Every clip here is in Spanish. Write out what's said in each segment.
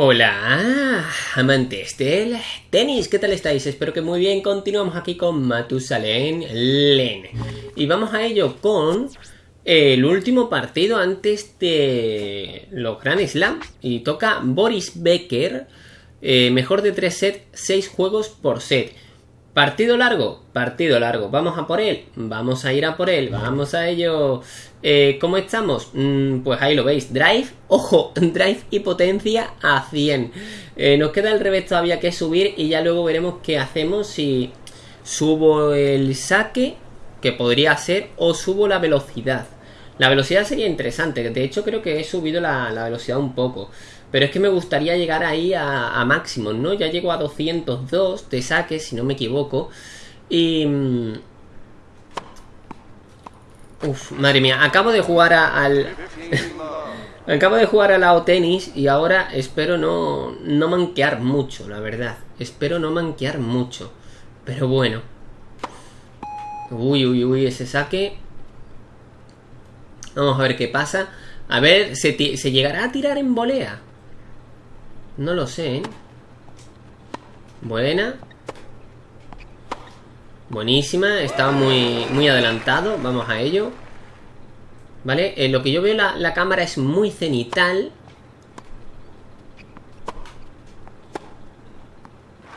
Hola, amantes del tenis, ¿qué tal estáis? Espero que muy bien. Continuamos aquí con Matusalén Len. Y vamos a ello con el último partido antes de los Grand Slam. Y toca Boris Becker, eh, mejor de 3 sets, 6 juegos por set. Partido largo, partido largo. Vamos a por él, vamos a ir a por él, vamos a ello. Eh, ¿Cómo estamos? Mm, pues ahí lo veis. Drive, ojo, drive y potencia a 100. Eh, nos queda el revés todavía que subir y ya luego veremos qué hacemos si subo el saque, que podría ser, o subo la velocidad. La velocidad sería interesante, de hecho creo que he subido la, la velocidad un poco. Pero es que me gustaría llegar ahí a, máximo, ¿no? Ya llego a 202 de saques, si no me equivoco. Y... Mm, uf, madre mía, acabo de jugar al... acabo de jugar al lao tenis y ahora espero no, no manquear mucho, la verdad. Espero no manquear mucho. Pero bueno. Uy, uy, uy, ese saque. Vamos a ver qué pasa. A ver, ¿se, ¿se llegará a tirar en volea? No lo sé, ¿eh? Buena. Buenísima. Está muy, muy adelantado. Vamos a ello. ¿Vale? En lo que yo veo la, la cámara es muy cenital.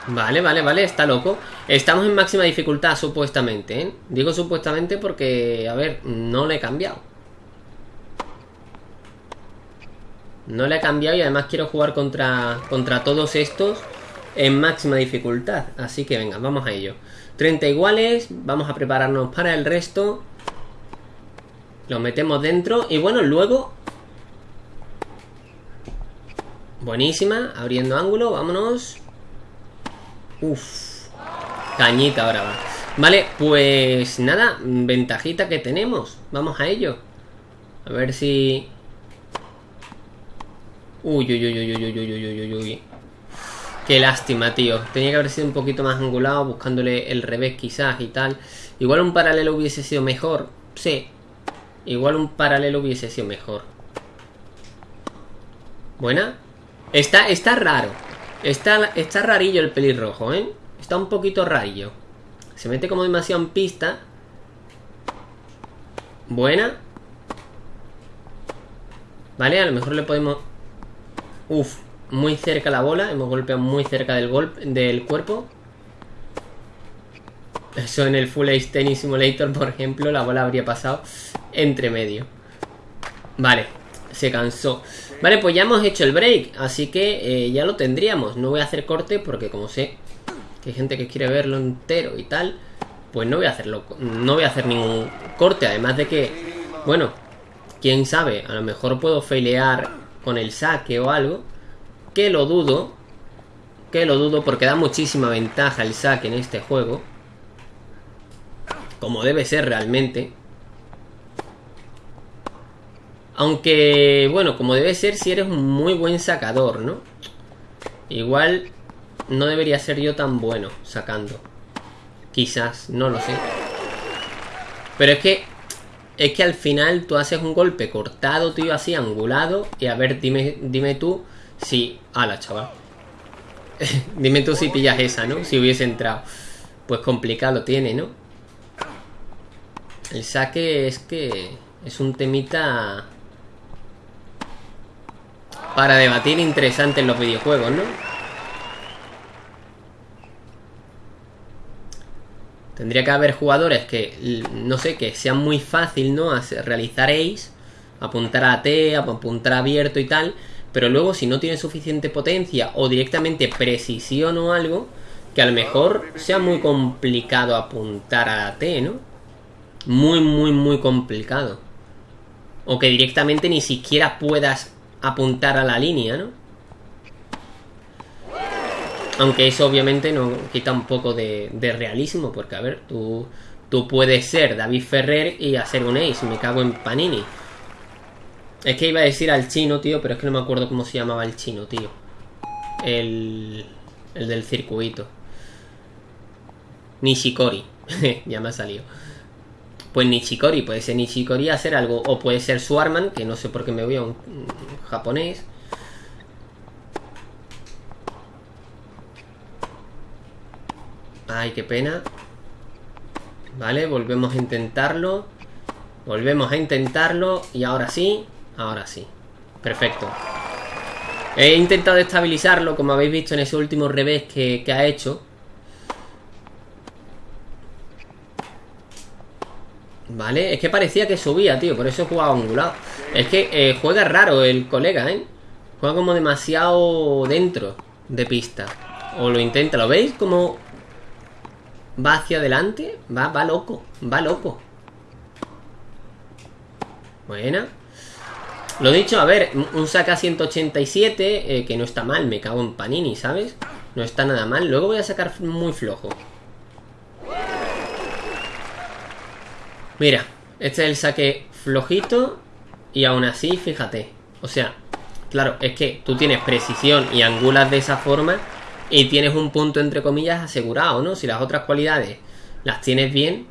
Vale, vale, vale, está loco Estamos en máxima dificultad, supuestamente ¿eh? Digo supuestamente porque, a ver, no le he cambiado No le he cambiado y además quiero jugar contra, contra todos estos en máxima dificultad. Así que venga, vamos a ello. 30 iguales, vamos a prepararnos para el resto. Lo metemos dentro y bueno, luego... Buenísima, abriendo ángulo, vámonos. Uf, cañita ahora va. Vale, pues nada, ventajita que tenemos. Vamos a ello. A ver si Uy, uy, uy, uy, uy, uy, uy, uy, uy. Qué lástima, tío. Tenía que haber sido un poquito más angulado, buscándole el revés quizás y tal. Igual un paralelo hubiese sido mejor. Sí. Igual un paralelo hubiese sido mejor. Buena. Está, está raro. Está, está rarillo el pelirrojo, ¿eh? Está un poquito rarillo. Se mete como demasiado en pista. Buena. Vale, a lo mejor le podemos Uf, muy cerca la bola. Hemos golpeado muy cerca del, golpe, del cuerpo. Eso en el Full Ace Tennis Simulator, por ejemplo, la bola habría pasado entre medio. Vale, se cansó. Vale, pues ya hemos hecho el break, así que eh, ya lo tendríamos. No voy a hacer corte porque como sé que hay gente que quiere verlo entero y tal, pues no voy a hacerlo, no voy a hacer ningún corte. Además de que, bueno, quién sabe, a lo mejor puedo failear con el saque o algo. Que lo dudo. Que lo dudo porque da muchísima ventaja el saque en este juego. Como debe ser realmente. Aunque, bueno, como debe ser si eres un muy buen sacador, ¿no? Igual no debería ser yo tan bueno sacando. Quizás, no lo sé. Pero es que es que al final tú haces un golpe cortado, tío, así, angulado. Y a ver, dime, dime tú si... la chaval! dime tú si pillas esa, ¿no? Si hubiese entrado. Pues complicado tiene, ¿no? El saque es que... Es un temita... Para debatir interesante en los videojuegos, ¿no? Tendría que haber jugadores que, no sé, que sean muy fácil, ¿no? realizar ace, apuntar a T, apuntar abierto y tal. Pero luego si no tiene suficiente potencia o directamente precisión o algo, que a lo mejor sea muy complicado apuntar a T, ¿no? Muy, muy, muy complicado. O que directamente ni siquiera puedas apuntar a la línea, ¿no? Aunque eso obviamente no quita un poco de, realismo, porque a ver, tú, tú puedes ser David Ferrer y hacer un ace, me cago en Panini. Es que iba a decir al chino, tío, pero es que no me acuerdo cómo se llamaba el chino, tío. El, el del circuito. Nishikori. ya me ha salido. Pues Nishikori, puede ser Nishikori hacer algo. O puede ser Swarman, que no sé por qué me voy a un japonés. Ay, qué pena. Vale, volvemos a intentarlo. Volvemos a intentarlo. Y ahora sí, ahora sí. Perfecto. He intentado estabilizarlo, como habéis visto en ese último revés que, ha hecho. Vale, es que parecía que subía, tío Por eso he jugado angulado Es que eh, juega raro el colega, ¿eh? Juega como demasiado dentro de pista O lo intenta, ¿lo veis? Como va hacia adelante Va, va loco, va loco. Buena. Lo dicho, a ver, un saca 187 eh, Que no está mal, me cago en Panini, ¿sabes? No está nada mal, luego voy a sacar muy flojo. Mira, este es el saque flojito Y aún así, fíjate. O sea, claro, es que tú tienes precisión y angulas de esa forma Y tienes un punto entre comillas asegurado, ¿no? Si las otras cualidades las tienes bien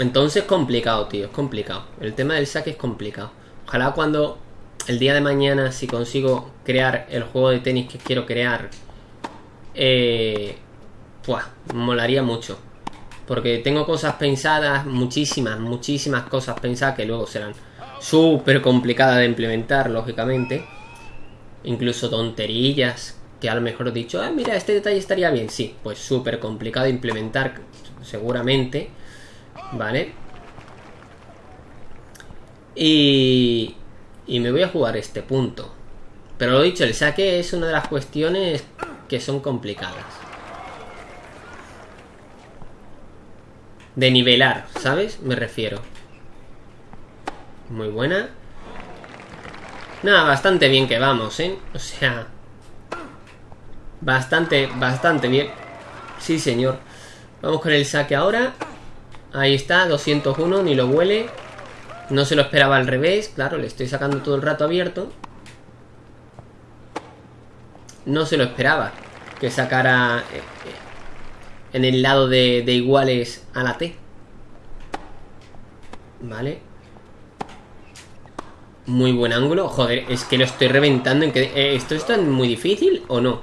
entonces complicado, tío, es complicado. El tema del saque es complicado. Ojalá cuando el día de mañana, si consigo crear el juego de tenis que quiero crear, eh, pues molaría mucho. Porque tengo cosas pensadas, muchísimas, muchísimas cosas pensadas que luego serán súper complicadas de implementar, lógicamente. Incluso tonterillas que a lo mejor he dicho, ah, mira, este detalle estaría bien. Sí, pues súper complicado de implementar, seguramente. Vale. Y, y me voy a jugar este punto. Pero lo dicho, el saque es una de las cuestiones que son complicadas. De nivelar, ¿sabes? Me refiero. Muy buena. Nada, bastante bien que vamos, ¿eh? O sea... Bastante, bastante bien. Sí, señor. Vamos con el saque ahora. Ahí está, 201, ni lo huele. No se lo esperaba al revés, claro, le estoy sacando todo el rato abierto. No se lo esperaba que sacara eh, eh, en el lado de, iguales a la T. Vale. Muy buen ángulo. Joder, es que lo estoy reventando. En que, eh, ¿Esto es tan muy difícil o no?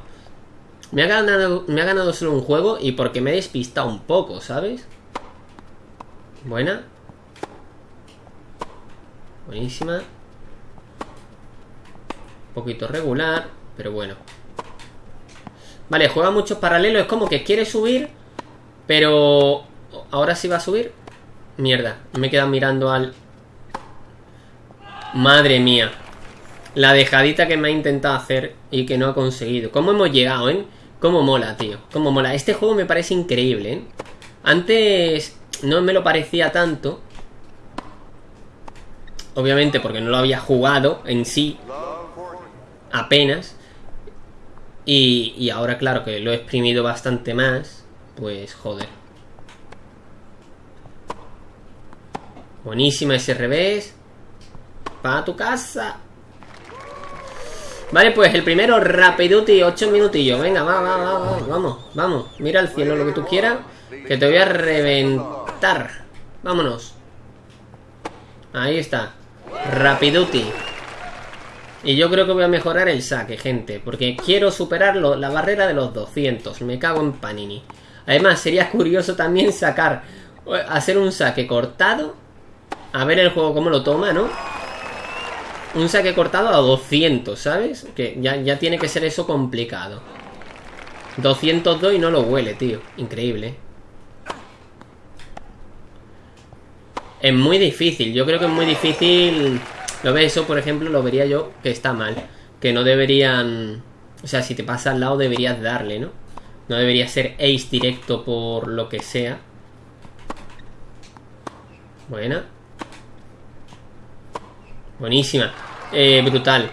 Me ha, ganado, me ha ganado solo un juego y porque me he despistado un poco, ¿sabes? Buena. Buenísima. Un poquito regular, pero bueno. Vale, juega muchos paralelos. Es como que quiere subir, pero... ¿Ahora sí va a subir? Mierda, me quedan mirando al... Madre mía. La dejadita que me ha intentado hacer y que no ha conseguido. ¿Cómo hemos llegado, eh? ¿Cómo mola, tío? ¿Cómo mola? Este juego me parece increíble, ¿eh? Antes no me lo parecía tanto. Obviamente porque no lo había jugado en sí. Apenas. Y, y ahora claro que lo he exprimido bastante más. Pues joder. Buenísima ese revés. Para tu casa. Vale, pues el primero, Rapiduti, 8 minutillos. Venga, va, va, va, va, vamos, vamos. Mira al cielo lo que tú quieras. Que te voy a reventar. Vámonos. Ahí está. Rapiduti. Y yo creo que voy a mejorar el saque, gente. Porque quiero superar la barrera de los 200. Me cago en Panini. Además, sería curioso también sacar... Hacer un saque cortado. A ver el juego cómo lo toma, ¿no? Un saque cortado a 200, ¿sabes? Que ya, ya tiene que ser eso complicado. 202 y no lo huele, tío. Increíble. Es muy difícil, yo creo que es muy difícil Lo ves, eso por ejemplo lo vería yo que está mal Que no deberían O sea, si te pasa al lado deberías darle, ¿no? No debería ser ace directo por lo que sea Buena Buenísima eh, Brutal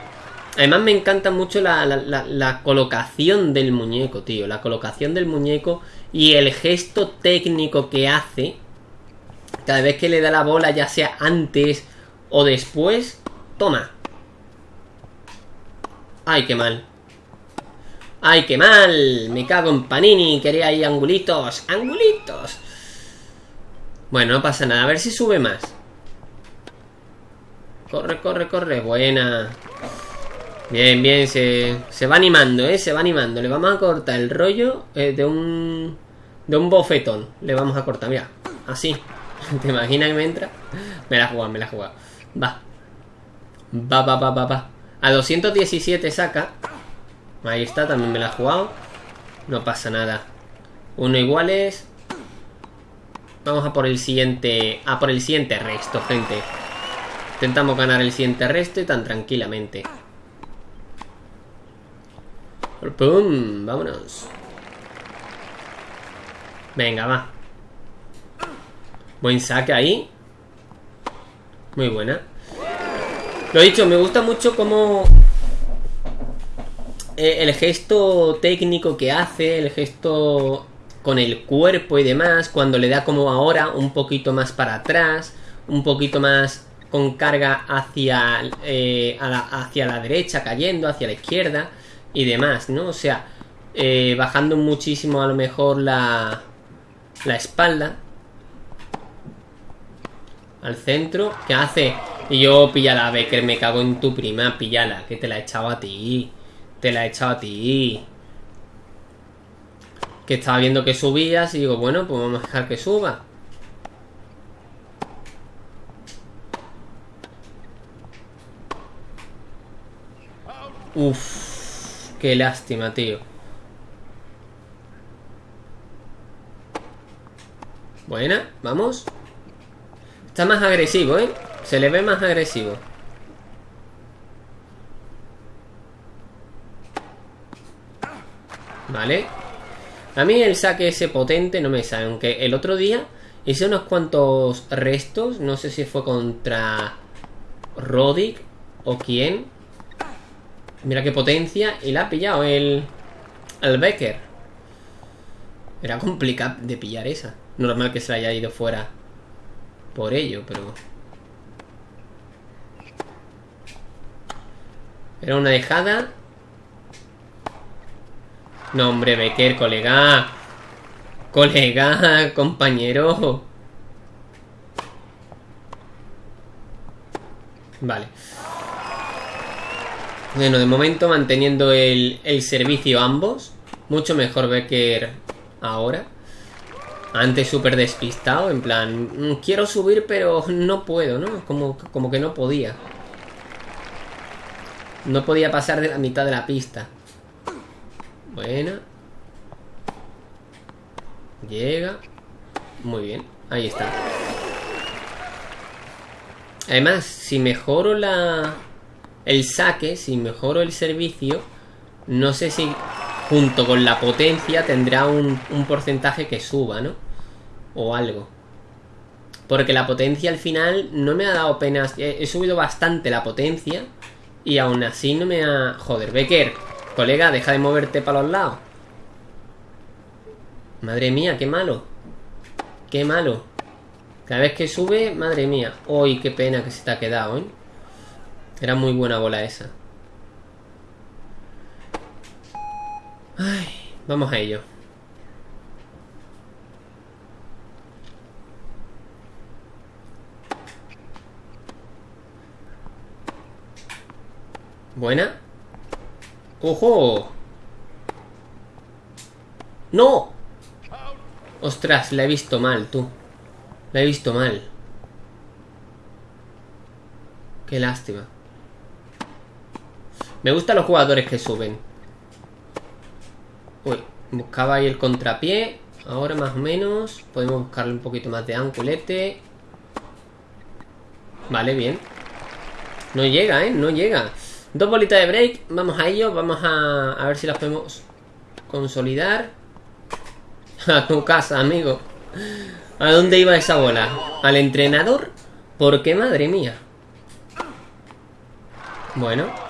Además me encanta mucho la, la, colocación del muñeco, tío La colocación del muñeco Y el gesto técnico que hace cada vez que le da la bola, ya sea antes o después, toma. Ay, qué mal. ¡Ay, qué mal! Me cago en Panini, quería ahí angulitos. ¡Angulitos! Bueno, no pasa nada. A ver si sube más. Corre, corre, corre. Buena. Bien, bien, se, se va animando, ¿eh? Se va animando. Le vamos a cortar el rollo eh, de un... De un bofetón. Le vamos a cortar, mira. Así. ¿Te imaginas que me entra? Me la jugado, me la jugado. Va. Va, va, va, va, va. A 217 saca. Ahí está, también me la ha jugado. No pasa nada. Uno iguales. Vamos a por el siguiente. A por el siguiente resto, gente. Intentamos ganar el siguiente resto y tan tranquilamente. ¡Pum! Vámonos. Venga, va. Buen saque ahí. Muy buena. Lo dicho, me gusta mucho como eh, el gesto técnico que hace, el gesto con el cuerpo y demás, cuando le da como ahora un poquito más para atrás, un poquito más con carga hacia, eh, hacia la derecha, cayendo, hacia la izquierda y demás, ¿no? O sea, eh, bajando muchísimo a lo mejor la, la espalda al centro, ¿qué hace? Y yo, píllala, Becker, me cago en tu prima, píllala, que te la he echado a ti. Te la he echado a ti. Que estaba viendo que subías y digo, bueno, pues vamos a dejar que suba. Uf, qué lástima, tío. Buena, vamos. Está más agresivo, ¿eh? Se le ve más agresivo. Vale. A mí el saque ese potente no me sale. Aunque el otro día hice unos cuantos restos. No sé si fue contra Rodic o quién. Mira qué potencia. Y la ha pillado el, el Becker. Era complicado de pillar esa. Normal que se haya ido fuera por ello, pero... Era una dejada. No, hombre, Becker, colega. Colega, compañero. Vale. Bueno, de momento manteniendo el, el servicio ambos. Mucho mejor Becker ahora. Antes súper despistado, en plan, mm, quiero subir pero no puedo, ¿no? Como, como que no podía. No podía pasar de la mitad de la pista. Buena. Llega. Muy bien. Ahí está. Además, si mejoro la... El saque, si mejoro el servicio, no sé si junto con la potencia tendrá un, un porcentaje que suba, ¿no? O algo. Porque la potencia al final no me ha dado penas. He, subido bastante la potencia. Y aún así no me ha... Joder, Becker. Colega, deja de moverte para los lados. Madre mía, qué malo. Qué malo. Cada vez que sube, madre mía. Uy, qué pena que se te ha quedado, ¿eh? Era muy buena bola esa. Ay, vamos a ello. Buena. ¡Ojo! ¡No! Ostras, la he visto mal, tú. La he visto mal. Qué lástima. Me gustan los jugadores que suben. Uy, buscaba ahí el contrapié. Ahora más o menos. Podemos buscarle un poquito más de anculete. Vale, bien. No llega, ¿eh? No llega. Dos bolitas de break, vamos a ello, vamos a, a ver si las podemos consolidar. A tu casa, amigo. ¿A dónde iba esa bola? ¿Al entrenador? ¿Por qué, madre mía? Bueno.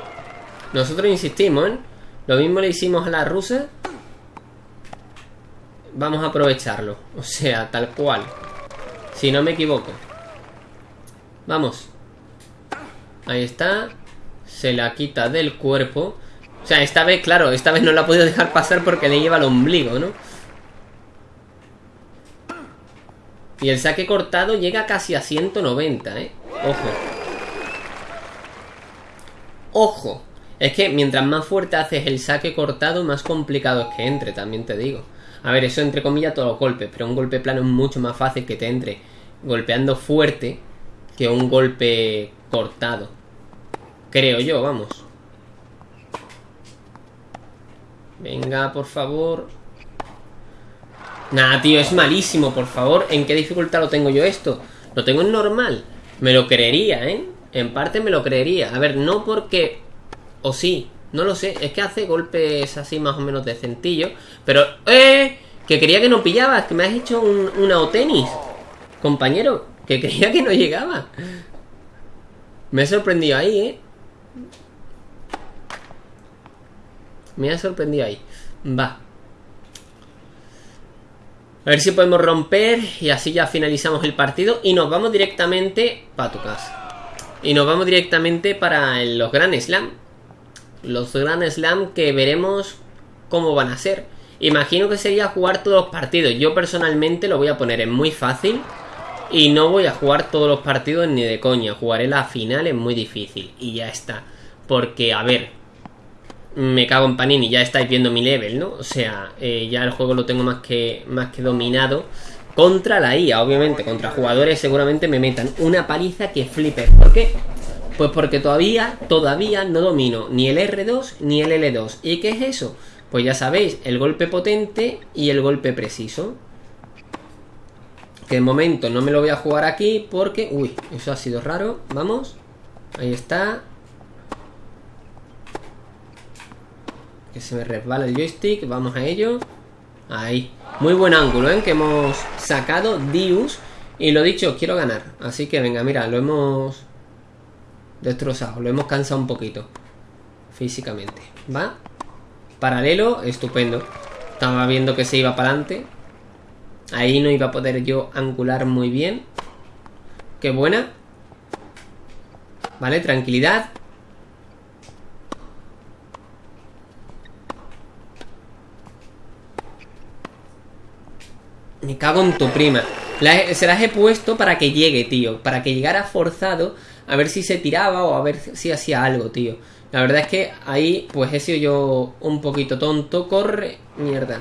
Nosotros insistimos, ¿eh? Lo mismo le hicimos a la rusa. Vamos a aprovecharlo. O sea, tal cual. Si no me equivoco. Vamos. Ahí está se la quita del cuerpo. O sea, esta vez, claro, esta vez no la ha podido dejar pasar porque le lleva el ombligo, ¿no? Y el saque cortado llega casi a 190, ¿eh? Ojo. Ojo. Es que mientras más fuerte haces el saque cortado, más complicado es que entre, también te digo. A ver, eso entre comillas todos los golpes, pero un golpe plano es mucho más fácil que te entre golpeando fuerte que un golpe cortado. Creo yo, vamos. Venga, por favor. Nah, tío, es malísimo, por favor. ¿En qué dificultad lo tengo yo esto? Lo tengo en normal. Me lo creería, ¿eh? En parte me lo creería. A ver, no porque... O sí, no lo sé. Es que hace golpes así más o menos de centillo. Pero... ¡Eh! Que quería que no pillabas. Que me has hecho un, una tenis. Compañero. Que creía que no llegaba. Me ha sorprendido ahí, ¿eh? Me ha sorprendido ahí. Va. A ver si podemos romper y así ya finalizamos el partido y nos vamos directamente para tu casa. Y nos vamos directamente para los Grand Slam. Los Grand Slam que veremos cómo van a ser. Imagino que sería jugar todos los partidos. Yo personalmente lo voy a poner en muy fácil. Y no voy a jugar todos los partidos ni de coña. Jugaré la final en muy difícil. Y ya está. Porque, a ver. Me cago en Panini. Ya estáis viendo mi level, ¿no? O sea, eh, ya el juego lo tengo más que, más que dominado. Contra la IA, obviamente. Contra jugadores seguramente me metan una paliza que flipe. ¿Por qué? Pues porque todavía, todavía no domino ni el R2 ni el L2. ¿Y qué es eso? Pues ya sabéis, el golpe potente y el golpe preciso. Que de momento no me lo voy a jugar aquí porque... Uy, eso ha sido raro. Vamos. Ahí está. Que se me resbala el joystick. Vamos a ello. Ahí. Muy buen ángulo, ¿eh? Que hemos sacado Dius. Y lo dicho, quiero ganar. Así que venga, mira, lo hemos destrozado. Lo hemos cansado un poquito. Físicamente. ¿Va? Paralelo, estupendo. Estaba viendo que se iba para adelante. Ahí no iba a poder yo angular muy bien. Qué buena. Vale, tranquilidad. Me cago en tu prima. se las he puesto para que llegue, tío. Para que llegara forzado. A ver si se tiraba o a ver si hacía algo, tío. La verdad es que ahí, pues he sido yo un poquito tonto. Corre. Mierda.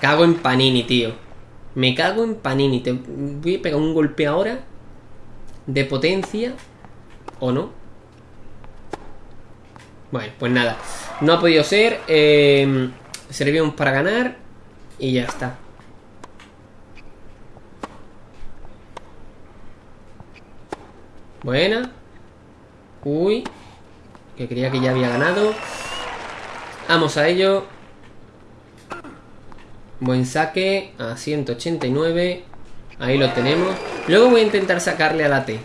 Cago en Panini, tío. Me cago en Panini. Te voy a pegar un golpe ahora. De potencia. ¿O no? Bueno, pues nada. No ha podido ser. Eh, servimos para ganar. Y ya está. Buena. Uy. Que creía que ya había ganado. Vamos a ello. Buen saque a 189. Ahí lo tenemos. Luego voy a intentar sacarle a la T.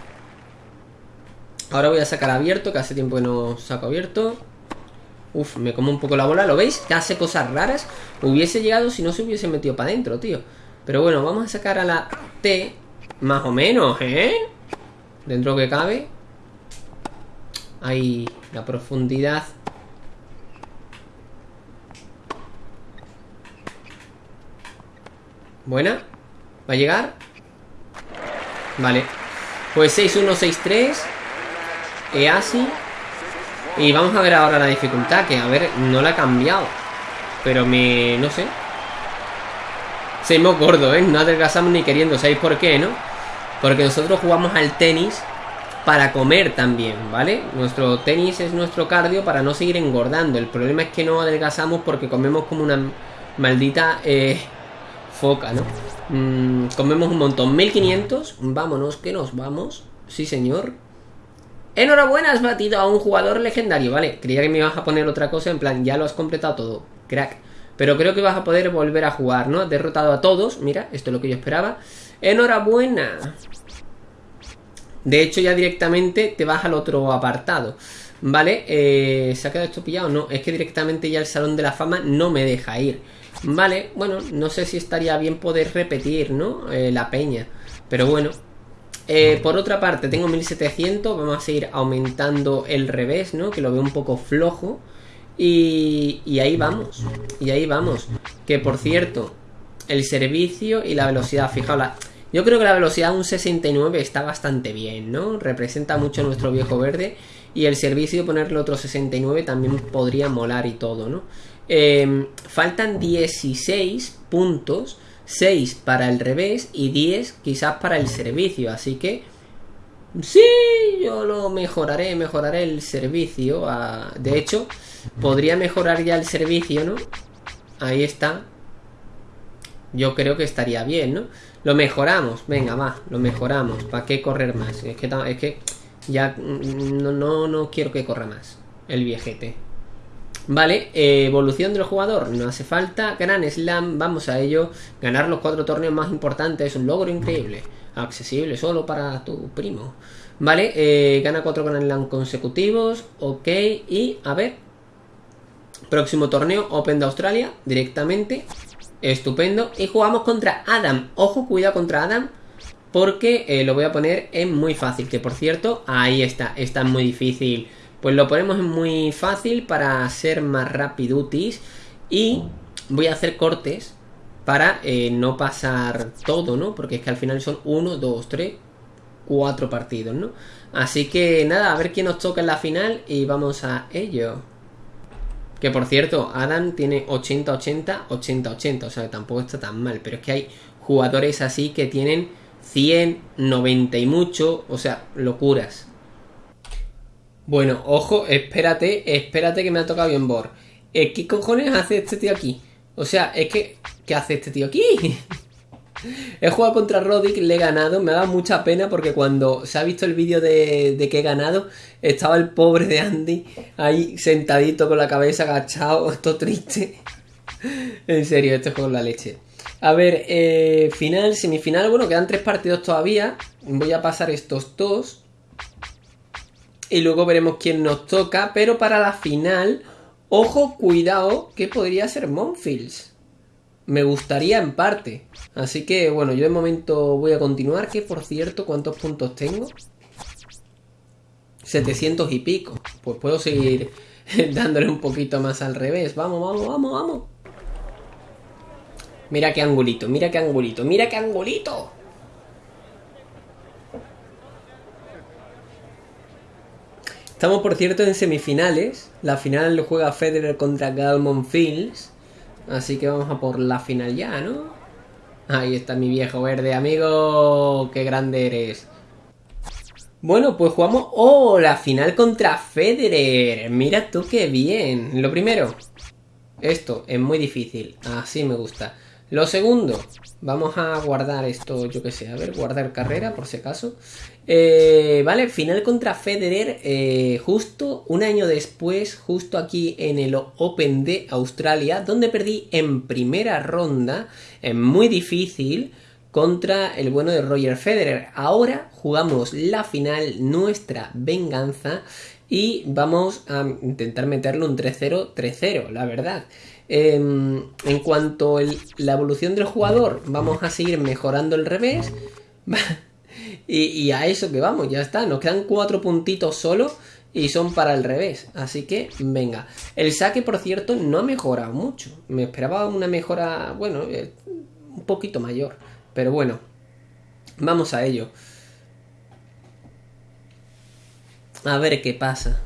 Ahora voy a sacar abierto, que hace tiempo que no saco abierto. Uf, me como un poco la bola, ¿lo veis? Que hace cosas raras. Hubiese llegado si no se hubiese metido para adentro, tío. Pero bueno, vamos a sacar a la T. Más o menos, ¿eh? Dentro que cabe. Ahí la profundidad Buena. ¿Va a llegar? Vale. Pues 6-1-6-3. Easy. Y vamos a ver ahora la dificultad, que a ver, no la ha cambiado. Pero me... no sé. Seguimos gordo, ¿eh? No adelgazamos ni queriendo. ¿Sabéis por qué, no? Porque nosotros jugamos al tenis para comer también, ¿vale? Nuestro tenis es nuestro cardio para no seguir engordando. El problema es que no adelgazamos porque comemos como una maldita... Eh, foca, ¿no? Mm, comemos un montón. 1500. Vámonos, que nos vamos. Sí, señor. Enhorabuena, has batido a un jugador legendario, ¿vale? Creía que me ibas a poner otra cosa, en plan, ya lo has completado todo. Crack. Pero creo que vas a poder volver a jugar, ¿no? Derrotado a todos. Mira, esto es lo que yo esperaba. Enhorabuena. De hecho, ya directamente te vas al otro apartado. ¿Vale? Eh, ¿Se ha quedado esto pillado? No, es que directamente ya el Salón de la Fama no me deja ir. Vale, bueno, no sé si estaría bien poder repetir, ¿no? Eh, la peña. Pero bueno. Eh, por otra parte, tengo 1700. Vamos a seguir aumentando el revés, ¿no? Que lo veo un poco flojo. Y, y ahí vamos. Y ahí vamos. Que por cierto, el servicio y la velocidad. Fijaos, yo creo que la velocidad un 69 está bastante bien, ¿no? Representa mucho nuestro viejo verde. Y el servicio ponerle otro 69 también podría molar y todo, ¿no? Em, faltan 16 puntos, 6 para el revés y 10 quizás para el servicio, así que sí, yo lo mejoraré, mejoraré el servicio. de hecho, podría mejorar ya el servicio, ¿no? Ahí está. Yo creo que estaría bien, ¿no? Lo mejoramos, venga, va, lo mejoramos. ¿Para qué correr más? Es que, es que ya no, no, no quiero que corra más el viejete. Vale, eh, evolución del jugador, no hace falta. Gran Slam, vamos a ello. Ganar los cuatro torneos más importantes es un logro increíble. Accesible solo para tu primo. Vale, eh, gana cuatro Grand Slam consecutivos. Ok, y a ver. Próximo torneo, Open de Australia, directamente. Estupendo. Y jugamos contra Adam. Ojo, cuidado contra Adam. Porque eh, lo voy a poner en muy fácil. Que por cierto, ahí está. Está muy difícil. Pues lo ponemos en muy fácil para ser más rapidutis. Y voy a hacer cortes para eh, no pasar todo, ¿no? Porque es que al final son 1, 2, 3, 4 partidos, ¿no? Así que nada, a ver quién nos toca en la final y vamos a ello. Que por cierto, Adam tiene 80-80, 80-80, o sea tampoco está tan mal, pero es que hay jugadores así que tienen 100, 90 y mucho, o sea, locuras. Bueno, ojo, espérate, espérate que me ha tocado bien Bor. Eh, ¿Qué cojones hace este tío aquí? O sea, es que... ¿Qué hace este tío aquí? he jugado contra Roddick, le he ganado, me ha dado mucha pena porque cuando se ha visto el vídeo de, de, que he ganado, estaba el pobre de Andy ahí sentadito con la cabeza agachado, esto triste. en serio, este juego es la leche. A ver, eh, final, semifinal, bueno, quedan tres partidos todavía. Voy a pasar estos dos y luego veremos quién nos toca. Pero para la final, ojo, cuidado, que podría ser Monfields. Me gustaría en parte. Así que bueno, yo de momento voy a continuar. Que por cierto, ¿cuántos puntos tengo? 700 y pico. Pues puedo seguir dándole un poquito más al revés. Vamos, vamos, vamos, vamos. Mira qué angulito, mira qué angulito, mira qué angulito. Estamos, por cierto, en semifinales. La final lo juega Federer contra Galmon Fields. Así que vamos a por la final ya, ¿no? Ahí está mi viejo verde, amigo. ¡Qué grande eres! Bueno, pues jugamos... ¡Oh! La final contra Federer. Mira tú qué bien. Lo primero. Esto es muy difícil. Así me gusta. Lo segundo, vamos a guardar esto, yo que sé, a ver, guardar carrera por si acaso. Eh, vale, final contra Federer, eh, justo un año después, justo aquí en el Open de Australia, donde perdí en primera ronda, en muy difícil, contra el bueno de Roger Federer. Ahora jugamos la final, nuestra venganza, y vamos a intentar meterle un 3-0, 3-0, la verdad. Em, en cuanto a la evolución del jugador, vamos a seguir mejorando el revés. y, a eso que vamos, ya está. Nos quedan cuatro puntitos solo y son para el revés. Así que, venga. El saque, por cierto, no ha mejorado mucho. Me esperaba una mejora, bueno, eh, un poquito mayor. Pero bueno, vamos a ello. A ver qué pasa.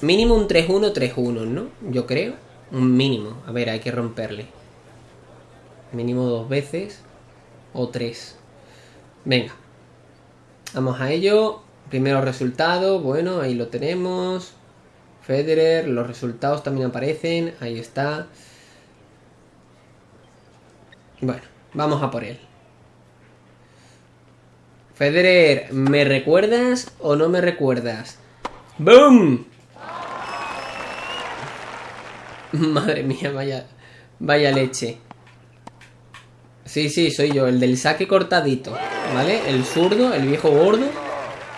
Mínimo un 3-1, 3-1, ¿no? Yo creo. Un mínimo. A ver, hay que romperle. Mínimo dos veces. O tres. Venga. Vamos a ello. Primero resultado. Bueno, ahí lo tenemos. Federer. Los resultados también aparecen. Ahí está. Bueno, vamos a por él. Federer, ¿me recuerdas o no me recuerdas? ¡Boom! Madre mía, vaya, vaya leche. Sí, sí, soy yo, el del saque cortadito, ¿vale? El zurdo, el viejo gordo,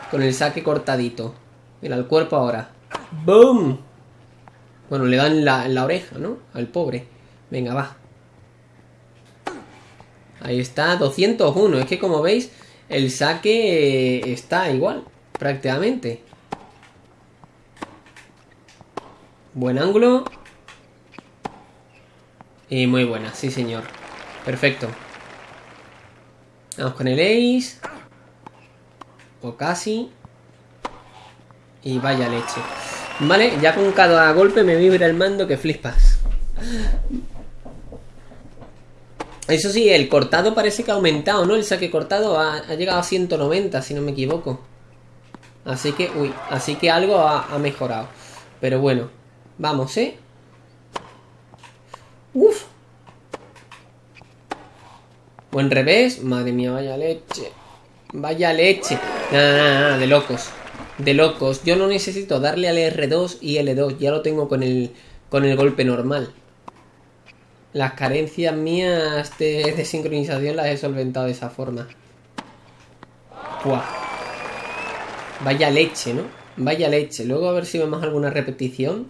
con el saque cortadito. Mira, el cuerpo ahora. ¡Boom! Bueno, le dan la, la oreja, ¿no? Al pobre. Venga, va. Ahí está, 201. Es que como veis, el saque está igual, prácticamente. Buen ángulo. Y muy buena, sí señor. Perfecto. Vamos con el ace. O casi. Y vaya leche. Vale, ya con cada golpe me vibra el mando que flipas. Eso sí, el cortado parece que ha aumentado, ¿no? El saque cortado ha, llegado a 190, si no me equivoco. Así que, uy, así que algo ha, mejorado. Pero bueno, vamos, ¿eh? Uf. Buen revés. Madre mía, vaya leche. Vaya leche. Nada, nada, nada, de locos. De locos. Yo no necesito darle al R2 y L2. Ya lo tengo con el, con el golpe normal. Las carencias mías de, sincronización las he solventado de esa forma. Vaya leche, ¿no? Vaya leche. Luego a ver si vemos alguna repetición.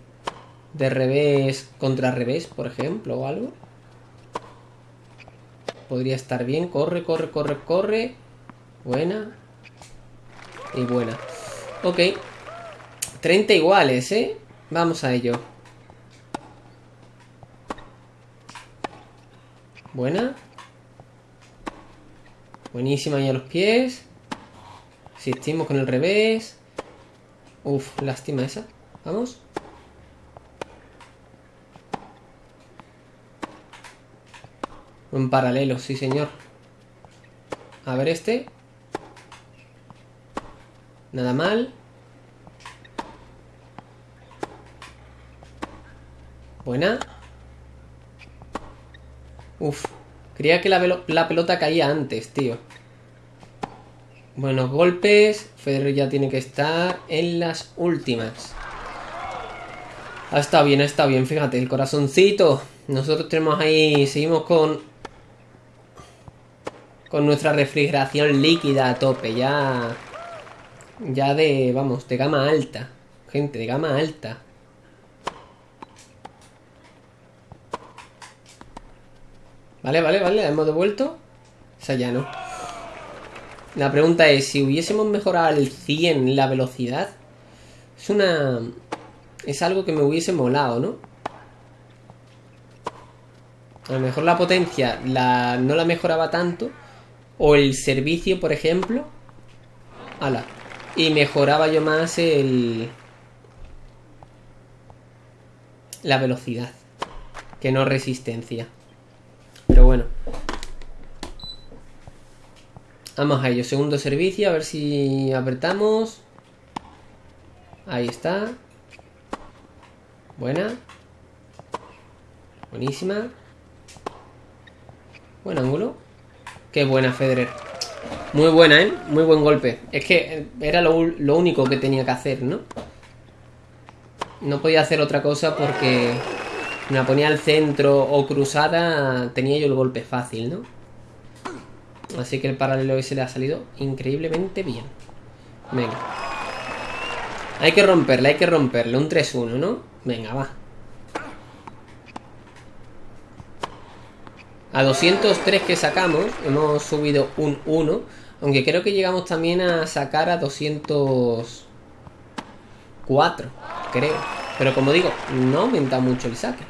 De revés contra revés, por ejemplo, o algo. Podría estar bien. Corre, corre, corre, corre. Buena. Y buena. Ok. 30 iguales, ¿eh? Vamos a ello. Buena. Buenísima ahí a los pies. Asistimos con el revés. Uf, lástima esa. Vamos. Un paralelo, sí señor. A ver este. Nada mal. Buena. Uf. Creía que la, la pelota caía antes, tío. Buenos golpes. Federer ya tiene que estar en las últimas. Ha estado bien, estado bien. Fíjate, el corazoncito. Nosotros tenemos ahí... Seguimos con con nuestra refrigeración líquida a tope, ya... Ya de, vamos, de gama alta. Gente, de gama alta. Vale, vale, vale, hemos devuelto. O sea, ya no. La pregunta es, si hubiésemos mejorado al 100 la velocidad, es una... Es algo que me hubiese molado, ¿no? A lo mejor la potencia la, no la mejoraba tanto, o el servicio, por ejemplo. Ala. Y mejoraba yo más el... La velocidad. Que no resistencia. Pero bueno. Vamos a ello. Segundo servicio. A ver si apretamos. Ahí está. Buena. Buenísima. Buen ángulo. Qué buena, Federer. Muy buena, ¿eh? Muy buen golpe. Es que era lo, único que tenía que hacer, ¿no? No podía hacer otra cosa porque me la ponía al centro o cruzada, tenía yo el golpe fácil, ¿no? Así que el paralelo ese le ha salido increíblemente bien. Venga. Hay que romperle, hay que romperle. Un 3-1, ¿no? Venga, va. A 203 que sacamos, hemos subido un 1. Aunque creo que llegamos también a sacar a 204, creo. Pero como digo, no aumenta mucho el saque.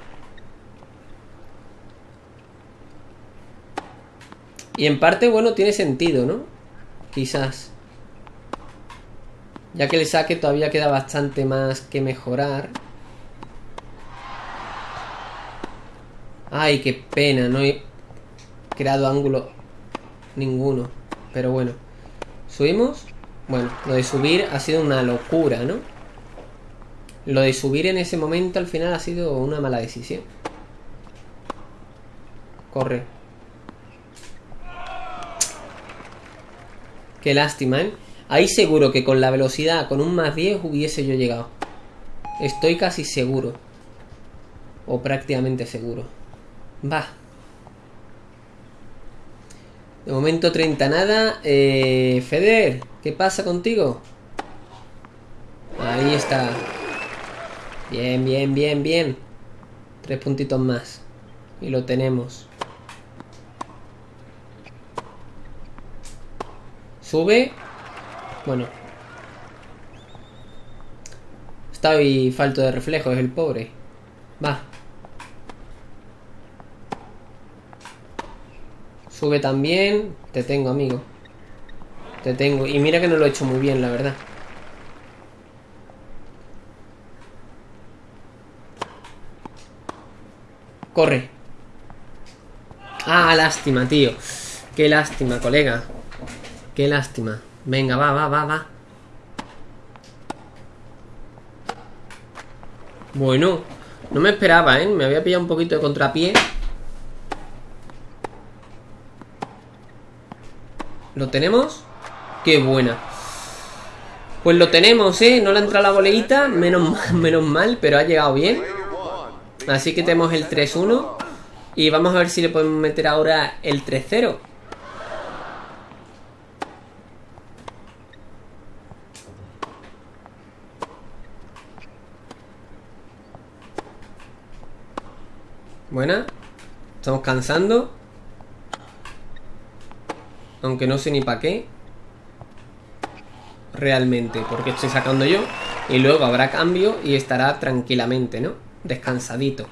Y en parte, bueno, tiene sentido, ¿no? Quizás. Ya que el saque todavía queda bastante más que mejorar. Ay, qué pena, no hay creado ángulo ninguno. Pero bueno. ¿Subimos? Bueno, lo de subir ha sido una locura, ¿no? Lo de subir en ese momento al final ha sido una mala decisión. Corre. Qué lástima, ¿eh? Ahí seguro que con la velocidad, con un más 10 hubiese yo llegado. Estoy casi seguro. O prácticamente seguro. Va. De momento 30 nada. Eh, Feder, ¿qué pasa contigo? Ahí está. Bien, bien, bien, bien. Tres puntitos más. Y lo tenemos. Sube. Bueno. Está ahí falto de reflejo, es el pobre. Va. Sube también. Te tengo, amigo. Te tengo. Y mira que no lo he hecho muy bien, la verdad. Corre. Ah, lástima, tío. Qué lástima, colega. Qué lástima. Venga, va, va, va, va. Bueno, no me esperaba, ¿eh? Me había pillado un poquito de contrapié. ¿Lo tenemos? Qué buena. Pues lo tenemos, ¿eh? No le ha entrado la boleita, menos, menos mal, pero ha llegado bien. Así que tenemos el 3-1. Y vamos a ver si le podemos meter ahora el 3-0. Buena. Estamos cansando. Aunque no sé ni para qué. Realmente, porque estoy sacando yo. Y luego habrá cambio y estará tranquilamente, ¿no? Descansadito.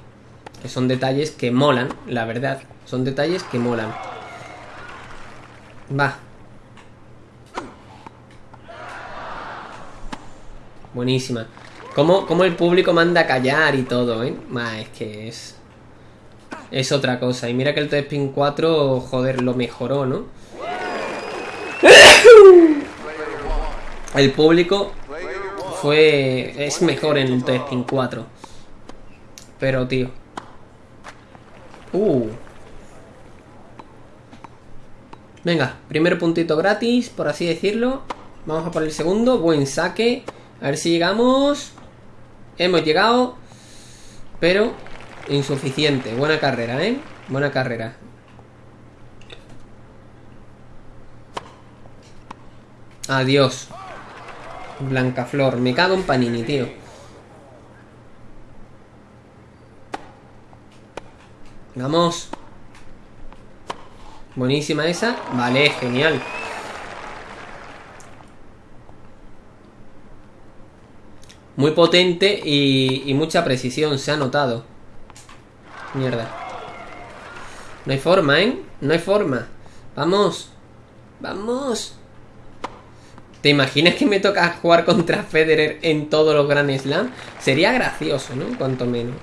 Que son detalles que molan, la verdad. Son detalles que molan. Va. Buenísima. Como, como el público manda a callar y todo, ¿eh? Ma, es que es... Es otra cosa. Y mira que el Spin 4, joder, lo mejoró, ¿no? El público fue... Es mejor en el Spin 4. Pero, tío. Uh. Venga, primer puntito gratis, por así decirlo. Vamos a por el segundo. Buen saque. A ver si llegamos. Hemos llegado. Pero insuficiente. Buena carrera, ¿eh? Buena carrera. Adiós. Blanca Flor. Me cago en Panini, tío. Vamos. Buenísima esa. Vale, genial. Muy potente y, y mucha precisión, se ha notado. Mierda. No hay forma, ¿eh? No hay forma. Vamos. Vamos. ¿Te imaginas que me toca jugar contra Federer en todos los Grand Slam? Sería gracioso, ¿no? Cuanto menos.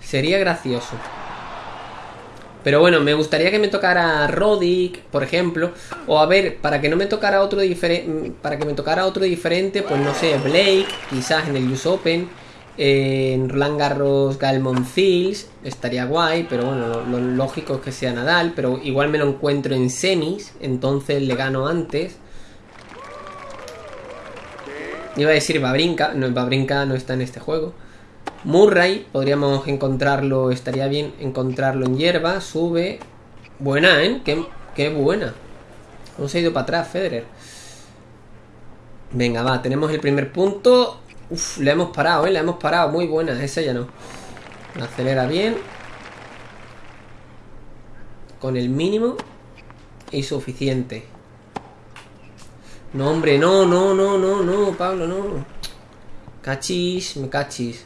Sería gracioso. Pero bueno, me gustaría que me tocara Rodic, por ejemplo. O a ver, para que no me tocara otro diferente. Para que me tocara otro diferente, pues no sé, Blake, quizás en el US Open. En Roland Garros Galmon Fields. Estaría guay, pero bueno, lo, lo, lógico es que sea Nadal. Pero igual me lo encuentro en semis. Entonces le gano antes. Iba a decir Babrinka. No, Babrinka no está en este juego. Murray, podríamos encontrarlo, estaría bien encontrarlo en hierba, sube. Buena, ¿eh? Qué, qué buena. Hemos ido para atrás, Federer. Venga, va, tenemos el primer punto. Uf, le hemos parado, ¿eh? Le hemos parado, muy buena, esa ya no. Acelera bien. Con el mínimo y suficiente. No, hombre, no, no, no, no, no, Pablo, no. Cachis, me cachis.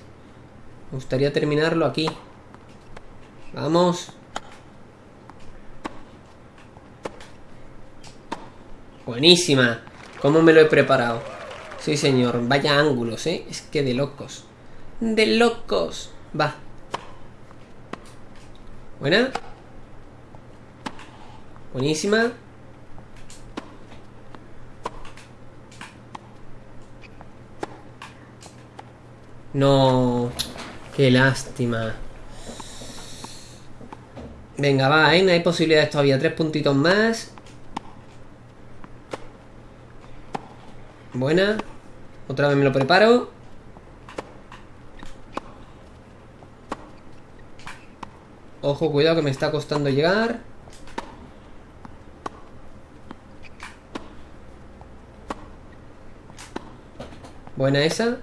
Me gustaría terminarlo aquí. Vamos. Buenísima. ¿Cómo me lo he preparado? Sí, señor. Vaya ángulos, ¿eh? Es que de locos. De locos. Va. Buena. Buenísima. No. Qué lástima. Venga, va, ¿eh? Hay posibilidades todavía. Tres puntitos más. Buena. Otra vez me lo preparo. Ojo, cuidado que me está costando llegar. Buena esa.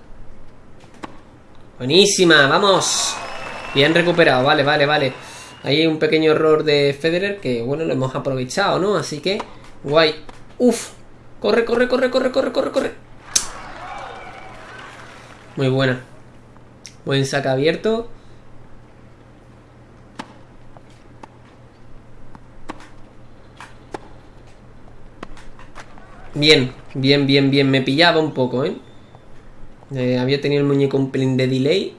Buenísima, vamos. Bien recuperado, vale, vale, vale. Hay un pequeño error de Federer que, bueno, lo hemos aprovechado, ¿no? Así que, guay. Uf. Corre, corre, corre, corre, corre, corre, corre. Muy buena. Buen saque abierto. Bien, bien, bien, bien. Me pillaba un poco, ¿eh? eh había tenido el muñeco un pelín de delay.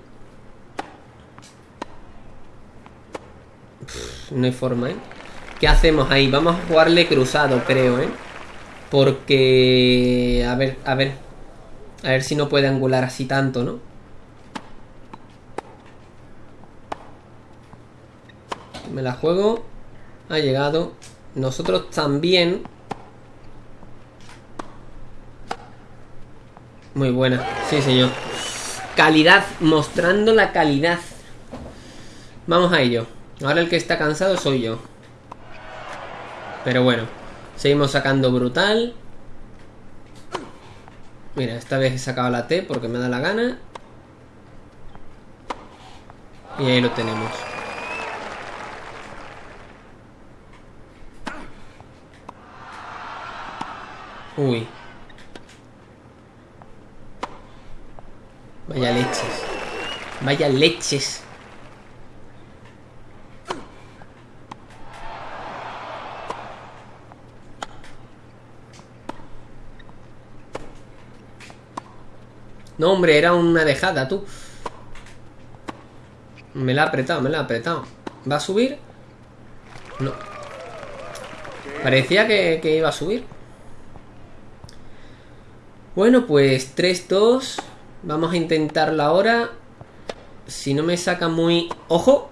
No hay forma, ¿eh? ¿Qué hacemos ahí? Vamos a jugarle cruzado, creo, ¿eh? Porque... A ver, a ver. A ver si no puede angular así tanto, ¿no? Me la juego. Ha llegado. Nosotros también. Muy buena. Sí, señor. Calidad. Mostrando la calidad. Vamos a ello. Ahora el que está cansado soy yo. Pero bueno. Seguimos sacando brutal. Mira, esta vez he sacado la T porque me da la gana. Y ahí lo tenemos. Uy. Vaya leches. Vaya leches. No, hombre, era una dejada, tú. Me la ha apretado, me la ha apretado. ¿Va a subir? No. Parecía que, iba a subir. Bueno, pues 3-2. Vamos a intentarlo ahora. Si no me saca muy... ¡Ojo!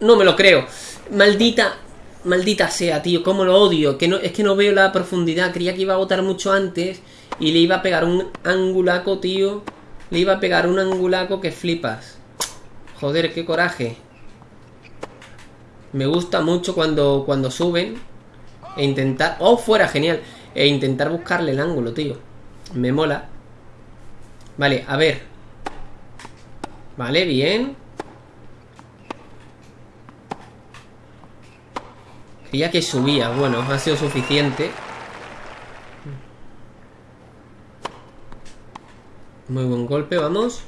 No me lo creo. Maldita... Maldita sea, tío. Cómo lo odio. Que no, es que no veo la profundidad. Creía que iba a botar mucho antes. Y le iba a pegar un angulaco, tío. Le iba a pegar un angulaco que flipas. Joder, qué coraje. Me gusta mucho cuando, cuando suben. E intentar... ¡Oh, fuera! Genial. E intentar buscarle el ángulo, tío. Me mola. Vale, a ver. Vale, bien. Creía que subía. Bueno, ha sido suficiente. Muy buen golpe, vamos.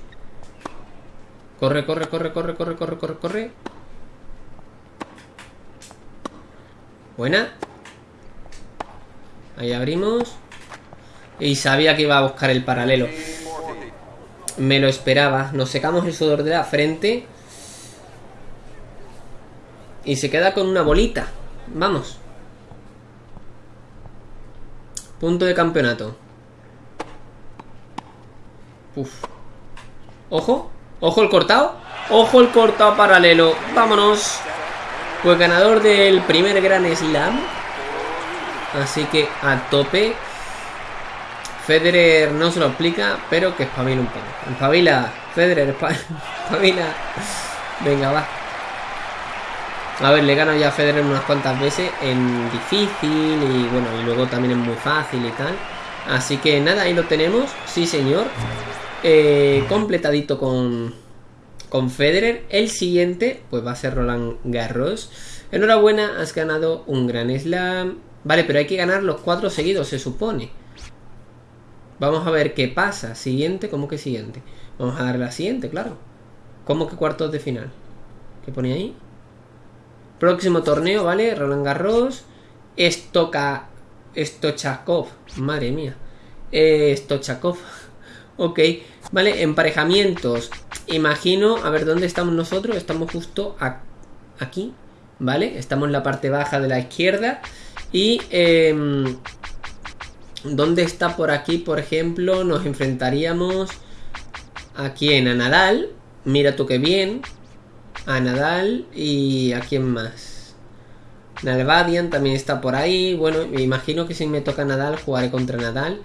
Corre, corre, corre, corre, corre, corre, corre, corre. Buena. Ahí abrimos. Y sabía que iba a buscar el paralelo. Me lo esperaba. Nos secamos el sudor de la frente. Y se queda con una bolita. Vamos. Punto de campeonato. Uf. Ojo. Ojo el cortado. Ojo el cortado paralelo. Vámonos. Pues ganador del primer Gran Slam. Así que a tope. Federer no se lo explica, pero que espabila un poco. Espabila, Federer, espabila. Venga, va. A ver, le gano ya a Federer unas cuantas veces en difícil y bueno, y luego también en muy fácil y tal. Así que nada, ahí lo tenemos. Sí, señor. Eh, completadito con, con Federer. El siguiente, pues va a ser Roland Garros. Enhorabuena, has ganado un gran slam. Vale, pero hay que ganar los cuatro seguidos, se supone. Vamos a ver qué pasa. Siguiente, ¿cómo que siguiente? Vamos a dar la siguiente, claro. ¿Cómo que cuartos de final? ¿Qué pone ahí? Próximo torneo, ¿vale? Roland Garros. Estoca... Stochakov. Madre mía. Eh, Stochakov. Ok. Vale, emparejamientos. Imagino, a ver, ¿dónde estamos nosotros? Estamos justo aquí, ¿vale? Estamos en la parte baja de la izquierda. Y eh, ¿dónde está por aquí? Por ejemplo, nos enfrentaríamos a quién? A Nadal. Mira tú qué bien. A Nadal y a quién más. Nalvadian también está por ahí. Bueno, me imagino que si me toca Nadal, jugaré contra Nadal.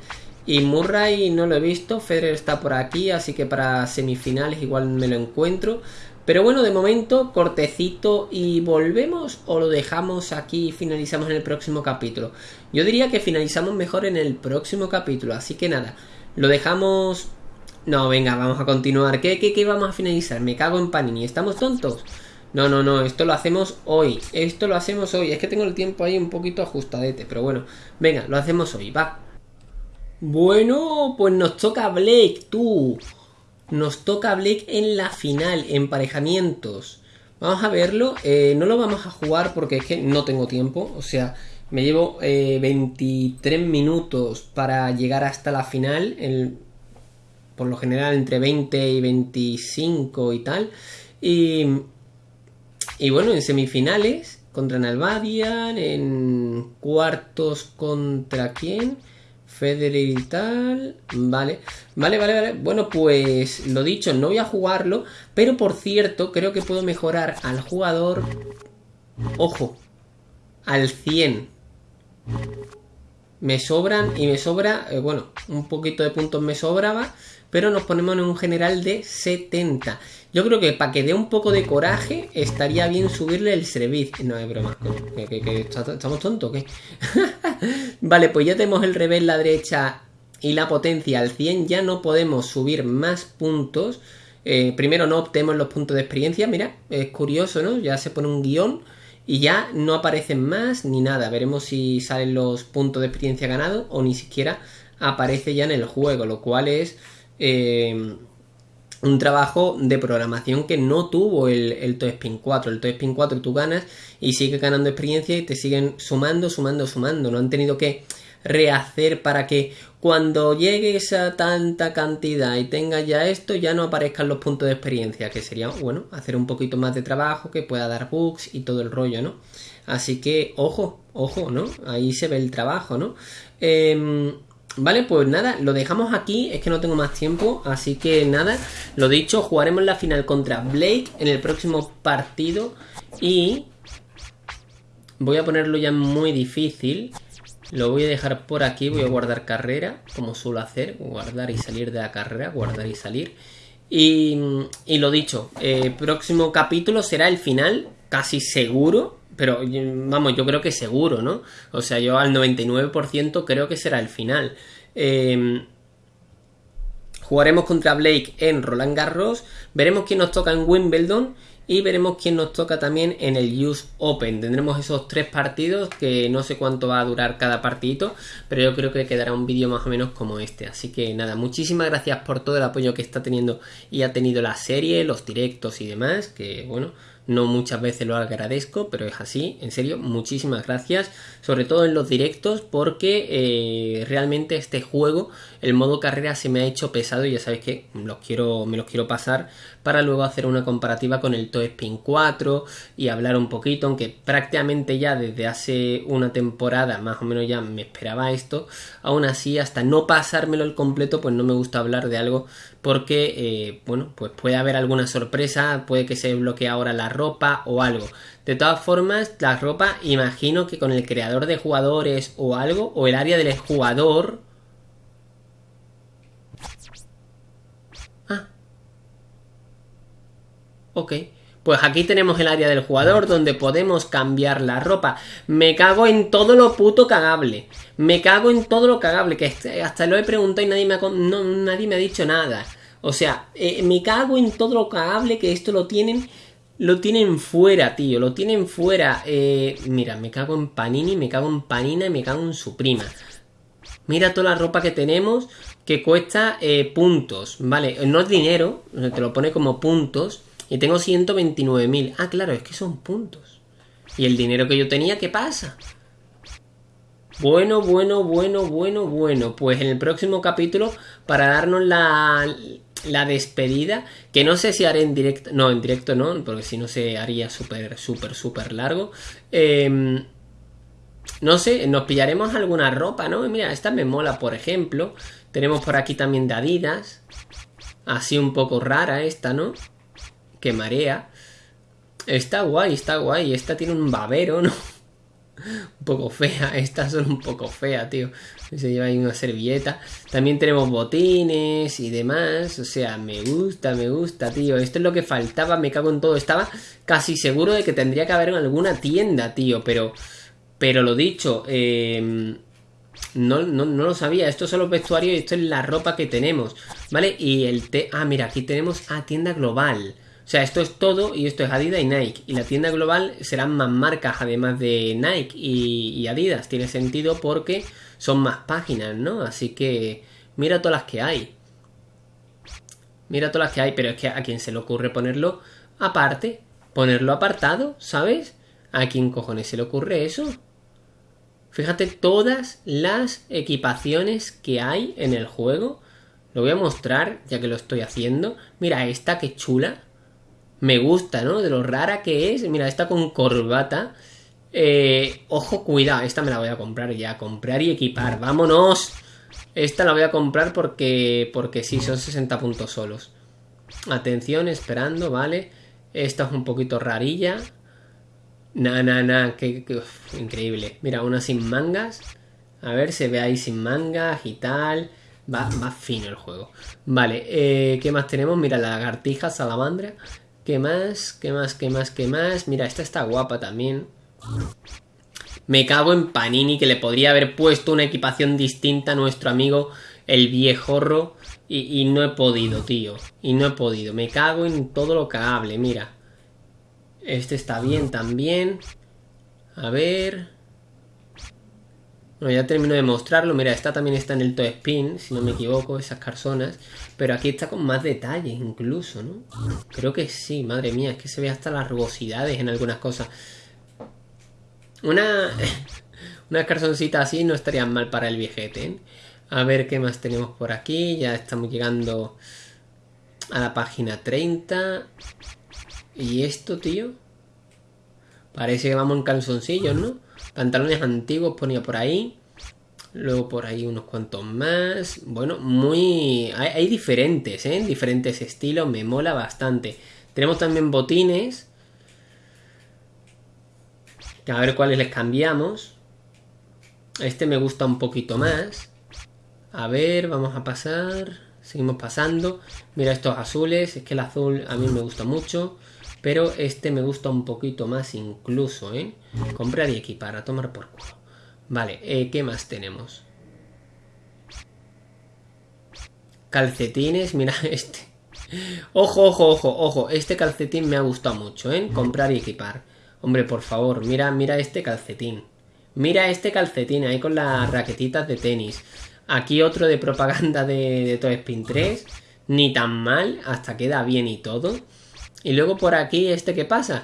Y Murray no lo he visto. Federer está por aquí, así que para semifinales igual me lo encuentro. Pero bueno, de momento, cortecito y volvemos o lo dejamos aquí y finalizamos en el próximo capítulo. Yo diría que finalizamos mejor en el próximo capítulo, así que nada, lo dejamos... No, venga, vamos a continuar. ¿Qué, qué, qué vamos a finalizar? Me cago en Panini. ¿Estamos tontos? No, no, no, esto lo hacemos hoy. Esto lo hacemos hoy. Es que tengo el tiempo ahí un poquito ajustadete, pero bueno. Venga, lo hacemos hoy, va. Bueno, pues nos toca Blake, tú. Nos toca Blake en la final, emparejamientos. Vamos a verlo. Eh, no lo vamos a jugar porque es que no tengo tiempo. O sea, me llevo 23 eh, minutos para llegar hasta la final. por lo general entre 20 y 25 y tal. Y, y bueno, en semifinales contra Nalbadian, en cuartos contra quién? Federer y tal. Vale, vale, vale, vale. Bueno, pues lo dicho, no voy a jugarlo. Pero por cierto, creo que puedo mejorar al jugador. Ojo, al 100. Me sobran y me sobra, eh, bueno, un poquito de puntos me sobraba, pero nos ponemos en un general de 70. Yo creo que para que dé un poco de coraje, estaría bien subirle el servicio. No es broma, ¿estamos tontos qué? vale, pues ya tenemos el revés, la derecha y la potencia al 100. Ya no podemos subir más puntos. Eh, primero no obtenemos los puntos de experiencia. Mira, es curioso, ¿no? Ya se pone un guion y ya no aparecen más ni nada. Veremos si salen los puntos de experiencia ganados o ni siquiera aparece ya en el juego, lo cual es... Eh, un trabajo de programación que no tuvo el, el Spin 4. El Spin 4 tú ganas y sigue ganando experiencia y te siguen sumando, sumando, sumando. No han tenido que rehacer para que cuando llegues a tanta cantidad y tengas ya esto, ya no aparezcan los puntos de experiencia, que sería, bueno, hacer un poquito más de trabajo, que pueda dar bugs y todo el rollo, ¿no? Así que, ojo, ojo, ¿no? Ahí se ve el trabajo, ¿no? Eh, Vale, pues nada, lo dejamos aquí, es que no tengo más tiempo, así que nada, lo dicho, jugaremos la final contra Blake en el próximo partido y voy a ponerlo ya muy difícil, lo voy a dejar por aquí, voy a guardar carrera, como suelo hacer, guardar y salir de la carrera, guardar y salir. Y, y lo dicho, eh, próximo capítulo será el final, casi seguro, pero vamos, yo creo que seguro, ¿no? O sea, yo al 99% creo que será el final. Em, jugaremos contra Blake en Roland Garros. Veremos quién nos toca en Wimbledon. Y veremos quién nos toca también en el US Open. Tendremos esos tres partidos que no sé cuánto va a durar cada partidito, pero yo creo que quedará un vídeo más o menos como este. Así que nada, muchísimas gracias por todo el apoyo que está teniendo y ha tenido la serie, los directos y demás, que bueno, no muchas veces lo agradezco, pero es así. En serio, muchísimas gracias. Sobre todo en los directos, porque eh, realmente este juego, el modo carrera, se me ha hecho pesado. Y ya sabéis que quiero, me los quiero pasar para luego hacer una comparativa con el Toe Spin 4 y hablar un poquito, aunque prácticamente ya desde hace una temporada más o menos ya me esperaba esto. Aún así, hasta no pasármelo el completo, pues no me gusta hablar de algo porque, eh, bueno, pues puede haber alguna sorpresa, puede que se bloquee ahora la ropa o algo. De todas formas, la ropa, imagino que con el creador de jugadores o algo, o el área del jugador. Ah. Ok. Pues aquí tenemos el área del jugador donde podemos cambiar la ropa. Me cago en todo lo puto cagable. Me cago en todo lo cagable. Que hasta lo he preguntado y nadie me ha, nadie me ha dicho nada. O sea, eh, me cago en todo lo cagable que esto lo tienen. Lo tienen fuera, tío. Lo tienen fuera. Eh, mira, me cago en Panini, me cago en Panina y me cago en su prima. Mira toda la ropa que tenemos que cuesta eh, puntos. Vale, no es dinero, te lo pone como puntos. Y tengo 129.000. Ah, claro, es que son puntos. ¿Y el dinero que yo tenía, qué pasa? Bueno, bueno, bueno, bueno, bueno. Pues en el próximo capítulo, para darnos la, la despedida, que no sé si haré en directo, no, en directo no, porque si no se haría súper, súper, súper largo. Em, no sé, nos pillaremos alguna ropa, ¿no? Mira, esta me mola, por ejemplo. Tenemos por aquí también de Adidas. Así un poco rara esta, ¿no? que marea. Está guay, está guay. Esta tiene un babero, ¿no? Un poco fea. Estas son un poco feas, tío. Se lleva ahí una servilleta. También tenemos botines y demás. O sea, me gusta, me gusta, tío. Esto es lo que faltaba. Me cago en todo. Estaba casi seguro de que tendría que haber en alguna tienda, tío. Pero, pero lo dicho, em, no, no, no, lo sabía. Esto son los vestuarios y esto es la ropa que tenemos. ¿Vale? Y el té. Ah, mira, aquí tenemos. a tienda global. O sea, esto es todo y esto es Adidas y Nike. Y la tienda global serán más marcas además de Nike y, Adidas. Tiene sentido porque son más páginas, ¿no? Así que mira todas las que hay. Mira todas las que hay, pero es que a quien se le ocurre ponerlo aparte, ponerlo apartado, ¿sabes? ¿A quién cojones se le ocurre eso? Fíjate todas las equipaciones que hay en el juego. Lo voy a mostrar ya que lo estoy haciendo. Mira esta que chula. Me gusta, ¿no? De lo rara que es. Mira, esta con corbata. Eh, ojo, cuidado. Esta me la voy a comprar ya. Comprar y equipar. ¡Vámonos! Esta la voy a comprar porque, porque sí, son 60 puntos solos. Atención, esperando, ¿vale? Esta es un poquito rarilla. Na, na, na, que, increíble. Mira, una sin mangas. A ver, se ve ahí sin mangas y tal. Va, va fino el juego. Vale, eh, ¿qué más tenemos? Mira, la lagartija, salamandra. ¿Qué más? ¿Qué más? ¿Qué más? ¿Qué más? Mira, esta está guapa también. Me cago en Panini que le podría haber puesto una equipación distinta a nuestro amigo el viejorro y, no he podido, tío. Y no he podido. Me cago en todo lo cagable, mira. Este está bien también. A ver... Bueno, ya termino de mostrarlo. Mira, esta también está en el Toe Spin, si no me equivoco, esas carsonas. Pero aquí está con más detalle, incluso, ¿no? Creo que sí, madre mía, es que se ve hasta las rugosidades en algunas cosas. Una, una carsoncita así no estaría mal para el viejete, ¿eh? A ver qué más tenemos por aquí. Ya estamos llegando a la página 30. ¿Y esto, tío? Parece que vamos en calzoncillos, ¿no? Pantalones antiguos ponía por ahí. Luego por ahí unos cuantos más. Bueno, muy... Hay, diferentes, ¿eh? Diferentes estilos. Me mola bastante. Tenemos también botines. A ver cuáles les cambiamos. Este me gusta un poquito más. A ver, vamos a pasar. Seguimos pasando. Mira estos azules. Es que el azul a mí me gusta mucho. Pero este me gusta un poquito más incluso, ¿eh? Comprar y equipar, a tomar por culo. Vale, eh, ¿qué más tenemos? Calcetines, mira este. Ojo, ojo, ojo, ojo. Este calcetín me ha gustado mucho, ¿eh? Comprar y equipar. Hombre, por favor, mira, mira este calcetín. Mira este calcetín ahí con las raquetitas de tenis. Aquí otro de propaganda de, de Spin 3. Ni tan mal, hasta queda bien y todo. Y luego por aquí, ¿este qué pasa?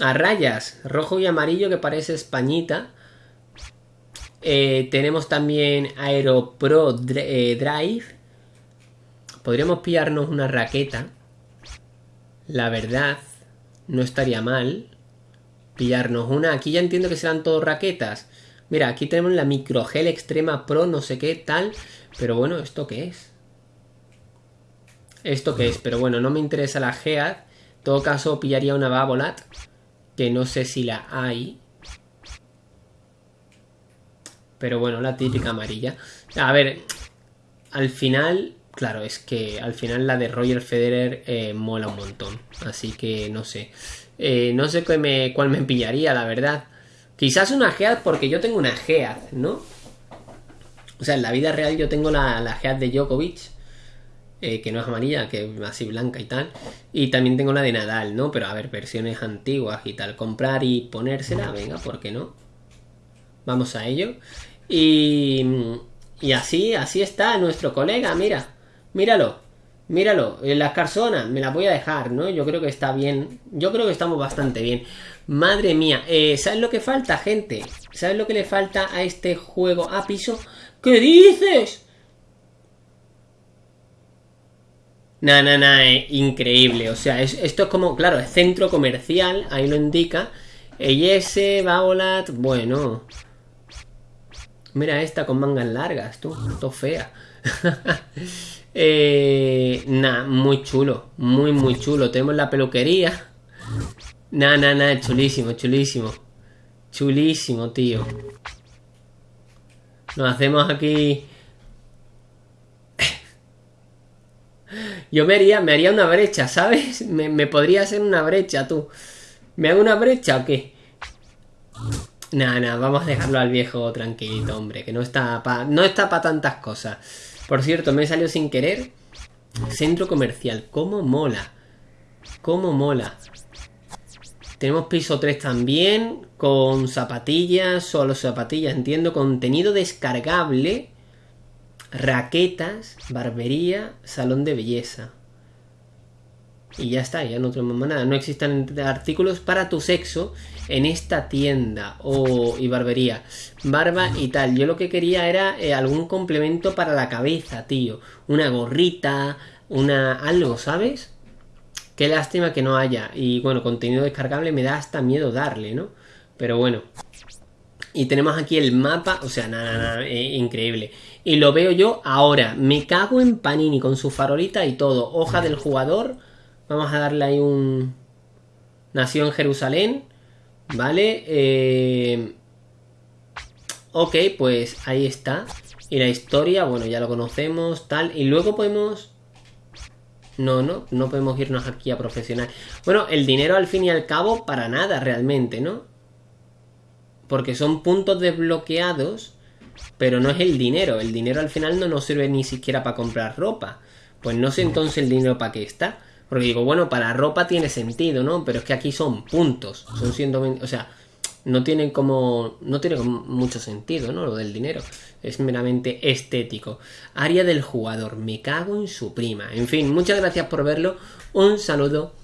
A rayas, rojo y amarillo que parece españita. Eh, tenemos también Aero Pro eh, Drive. Podríamos pillarnos una raqueta. La verdad, no estaría mal. Pillarnos una. Aquí ya entiendo que serán todos raquetas. Mira, aquí tenemos la Microgel Extrema Pro, no sé qué tal. Pero bueno, ¿esto qué es? Esto qué es, pero bueno, no me interesa la Gead. En todo caso, pillaría una Babolat, que no sé si la hay. Pero bueno, la típica amarilla. A ver, al final, claro, es que al final la de Roger Federer eh, mola un montón. Así que no sé. Eh, no sé cuál me, cuál me pillaría, la verdad. Quizás una Gead porque yo tengo una Gead, ¿no? O sea, en la vida real yo tengo la, la Gead de Djokovic eh, que no es amarilla, que es así blanca y tal. Y también tengo la de Nadal, ¿no? Pero a ver, versiones antiguas y tal. Comprar y ponérsela, venga, ¿por qué no? Vamos a ello. Y, y así, así está nuestro colega, mira. Míralo, míralo. Las carzonas, me las voy a dejar, ¿no? Yo creo que está bien. Yo creo que estamos bastante bien. Madre mía, eh, ¿sabes lo que falta, gente? ¿Sabes lo que le falta a este juego? a piso. ¿Qué dices? Nah, nah, nah, increíble. O sea, esto es como, claro, es centro comercial, ahí lo indica. Eyese, Baolat, bueno. Mira esta con mangas largas, tú, todo fea. eh, nah, muy chulo, muy, muy chulo. Tenemos la peluquería. Nah, nah, nah, chulísimo, chulísimo. Chulísimo, tío. Nos hacemos aquí Yo me haría, me haría una brecha, ¿sabes? Me, podría hacer una brecha, tú. ¿Me hago una brecha o qué? Nada, nada, vamos a dejarlo al viejo tranquilito, hombre, que no está para no está para tantas cosas. Por cierto, me salió sin querer. Centro comercial, cómo mola. Cómo mola. Tenemos piso 3 también, con zapatillas, solo zapatillas, entiendo, contenido descargable raquetas, barbería, salón de belleza. Y ya está, ya no tenemos nada. No existen artículos para tu sexo en esta tienda o y barbería. Barba y tal. Yo lo que quería era eh, algún complemento para la cabeza, tío. Una gorrita, una algo, ¿sabes? Qué lástima que no haya. Y bueno, contenido descargable me da hasta miedo darle, ¿no? Pero bueno. Y tenemos aquí el mapa, o sea, nada, nada, eh, increíble. Y lo veo yo ahora. Me cago en Panini con su farolita y todo. Hoja del jugador. Vamos a darle ahí un... Nació en Jerusalén. ¿Vale? Eh... Ok, pues ahí está. Y la historia, bueno, ya lo conocemos, tal. Y luego podemos... No, no, no podemos irnos aquí a profesional. Bueno, el dinero al fin y al cabo para nada realmente, ¿no? Porque son puntos desbloqueados, pero no es el dinero. El dinero al final no nos sirve ni siquiera para comprar ropa. Pues no sé entonces el dinero para qué está. Porque digo, bueno, para ropa tiene sentido, ¿no? Pero es que aquí son puntos. Son 120... O sea, no tienen como. No tiene mucho sentido, ¿no? Lo del dinero. Es meramente estético. Área del jugador. Me cago en su prima. En fin, muchas gracias por verlo. Un saludo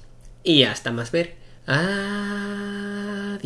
y hasta más ver. Adiós.